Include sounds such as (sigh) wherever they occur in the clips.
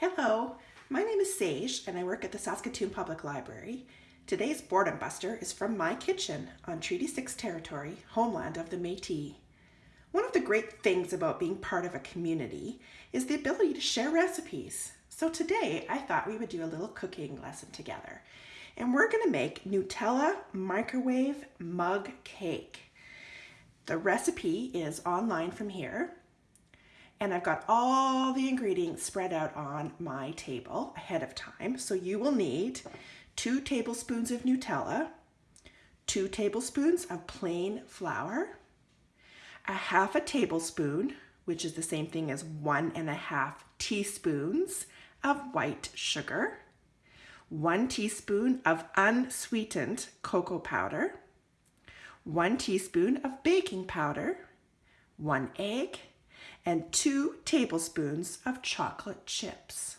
Hello, my name is Sage and I work at the Saskatoon Public Library. Today's Boredom Buster is from my kitchen on Treaty 6 territory, homeland of the Métis. One of the great things about being part of a community is the ability to share recipes. So today I thought we would do a little cooking lesson together. And we're gonna make Nutella microwave mug cake. The recipe is online from here and I've got all the ingredients spread out on my table ahead of time. So you will need two tablespoons of Nutella, two tablespoons of plain flour, a half a tablespoon, which is the same thing as one and a half teaspoons of white sugar, one teaspoon of unsweetened cocoa powder, one teaspoon of baking powder, one egg, and two tablespoons of chocolate chips.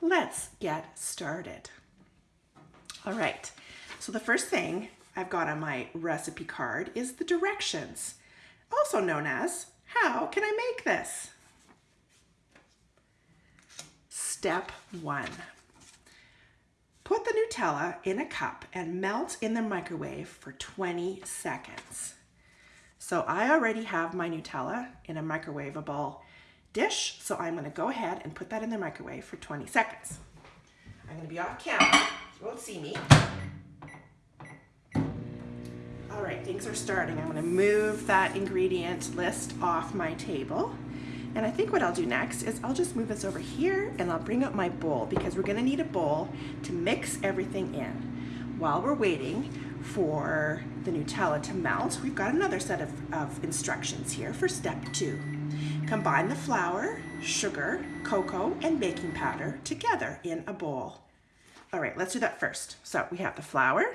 Let's get started. All right, so the first thing I've got on my recipe card is the directions, also known as how can I make this? Step one. Put the Nutella in a cup and melt in the microwave for 20 seconds. So I already have my Nutella in a microwavable dish, so I'm gonna go ahead and put that in the microwave for 20 seconds. I'm gonna be off camera, you won't see me. All right, things are starting. I'm gonna move that ingredient list off my table. And I think what I'll do next is I'll just move this over here and I'll bring up my bowl because we're gonna need a bowl to mix everything in. While we're waiting, for the Nutella to melt, we've got another set of, of instructions here for step two. Combine the flour, sugar, cocoa, and baking powder together in a bowl. All right, let's do that first. So we have the flour,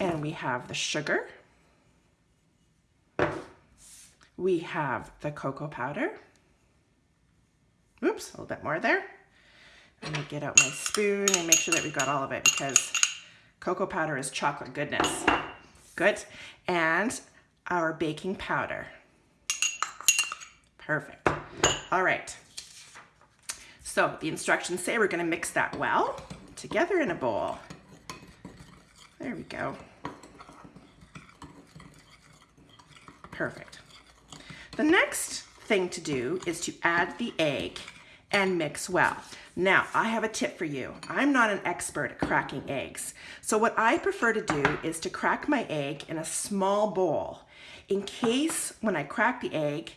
and we have the sugar, we have the cocoa powder, oops, a little bit more there, let me get out my spoon and make sure that we've got all of it because cocoa powder is chocolate goodness. Good. And our baking powder. Perfect. All right. So the instructions say we're going to mix that well together in a bowl. There we go. Perfect. The next thing to do is to add the egg and mix well. Now, I have a tip for you. I'm not an expert at cracking eggs. So what I prefer to do is to crack my egg in a small bowl in case when I crack the egg,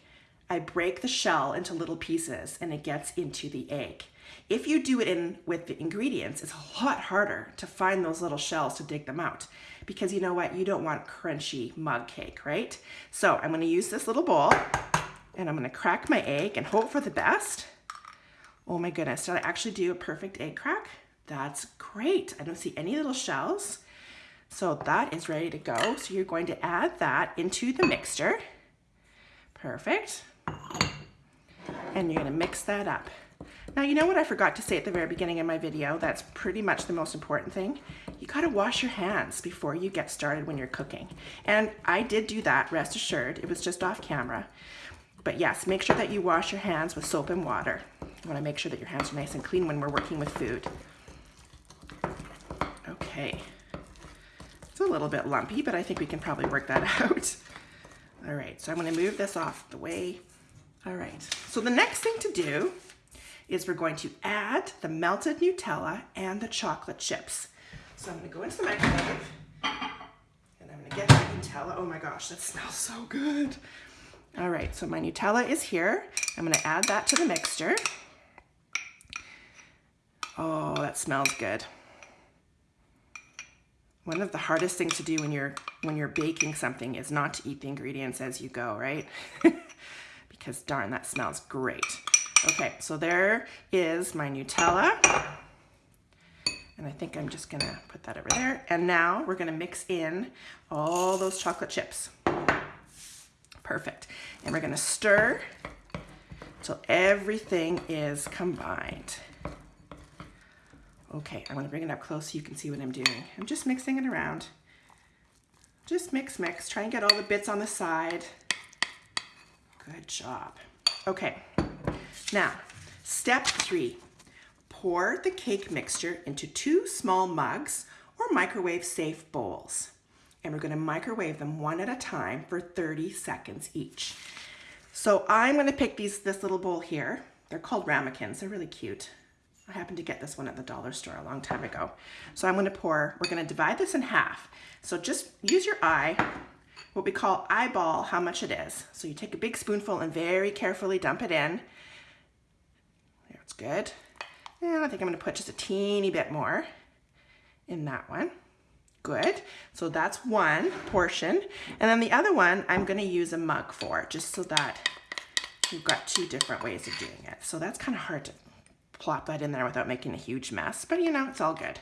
I break the shell into little pieces and it gets into the egg. If you do it in with the ingredients, it's a lot harder to find those little shells to dig them out because you know what? You don't want crunchy mug cake, right? So I'm gonna use this little bowl and I'm gonna crack my egg and hope for the best. Oh my goodness, did I actually do a perfect egg crack? That's great. I don't see any little shells. So that is ready to go. So you're going to add that into the mixture. Perfect. And you're gonna mix that up. Now, you know what I forgot to say at the very beginning of my video? That's pretty much the most important thing. You gotta wash your hands before you get started when you're cooking. And I did do that, rest assured. It was just off camera. But yes, make sure that you wash your hands with soap and water. You wanna make sure that your hands are nice and clean when we're working with food. Okay. It's a little bit lumpy, but I think we can probably work that (laughs) out. All right, so I'm gonna move this off the way. All right, so the next thing to do is we're going to add the melted Nutella and the chocolate chips. So I'm gonna go into the microwave and I'm gonna get the Nutella. Oh my gosh, that smells so good. All right, so my Nutella is here. I'm gonna add that to the mixture. Oh, that smells good. One of the hardest things to do when you're when you're baking something is not to eat the ingredients as you go, right? (laughs) because darn, that smells great. Okay, so there is my Nutella. And I think I'm just gonna put that over there. And now we're gonna mix in all those chocolate chips. Perfect. And we're gonna stir till everything is combined. Okay, I'm gonna bring it up close so you can see what I'm doing. I'm just mixing it around. Just mix, mix. Try and get all the bits on the side. Good job. Okay, Now, step three, pour the cake mixture into two small mugs or microwave safe bowls. And we're gonna microwave them one at a time for 30 seconds each. So I'm gonna pick these this little bowl here. They're called ramekins, they're really cute. I happened to get this one at the dollar store a long time ago. So I'm gonna pour, we're gonna divide this in half. So just use your eye, what we call eyeball how much it is. So you take a big spoonful and very carefully dump it in. That's good. And I think I'm gonna put just a teeny bit more in that one. Good. So that's one portion. And then the other one I'm gonna use a mug for, just so that you've got two different ways of doing it. So that's kind of hard to plop that in there without making a huge mess, but you know, it's all good.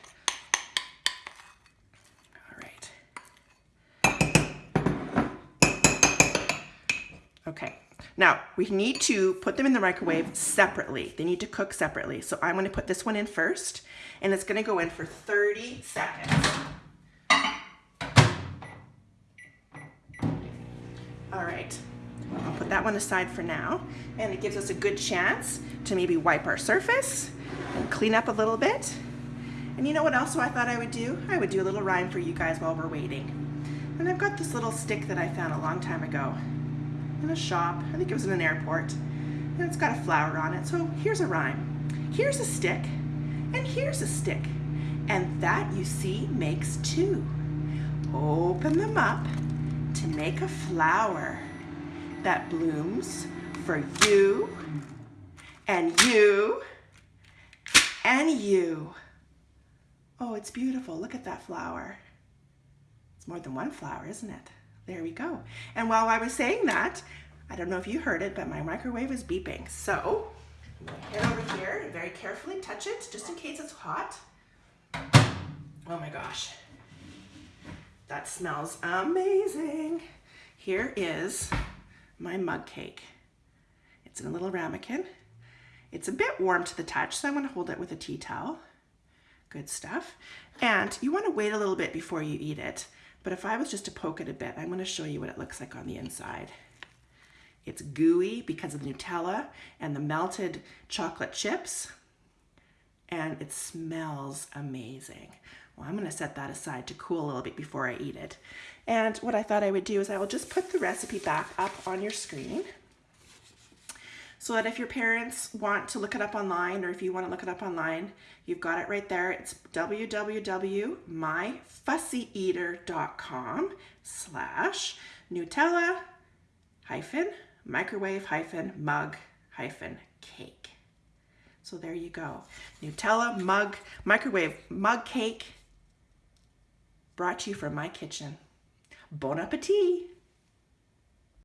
All right. Okay, now we need to put them in the microwave separately. They need to cook separately. So I'm gonna put this one in first and it's gonna go in for 30 seconds. All right, I'll put that one aside for now and it gives us a good chance to maybe wipe our surface and clean up a little bit. And you know what else I thought I would do? I would do a little rhyme for you guys while we're waiting. And I've got this little stick that I found a long time ago in a shop. I think it was in an airport. And it's got a flower on it. So here's a rhyme. Here's a stick and here's a stick. And that, you see, makes two. Open them up to make a flower that blooms for you and you and you. Oh, it's beautiful. Look at that flower. It's more than one flower, isn't it? There we go. And while I was saying that, I don't know if you heard it, but my microwave is beeping. So head over here and very carefully touch it just in case it's hot. Oh my gosh. That smells amazing. Here is my mug cake. It's in a little ramekin. It's a bit warm to the touch, so I'm gonna hold it with a tea towel. Good stuff. And you wanna wait a little bit before you eat it. But if I was just to poke it a bit, I'm gonna show you what it looks like on the inside. It's gooey because of the Nutella and the melted chocolate chips. And it smells amazing. Well, I'm gonna set that aside to cool a little bit before I eat it. And what I thought I would do is I will just put the recipe back up on your screen so that if your parents want to look it up online or if you want to look it up online, you've got it right there. It's www.myfussyeater.com slash Nutella hyphen microwave hyphen mug hyphen cake. So there you go. Nutella mug, microwave mug cake brought to you from my kitchen. Bon appetit!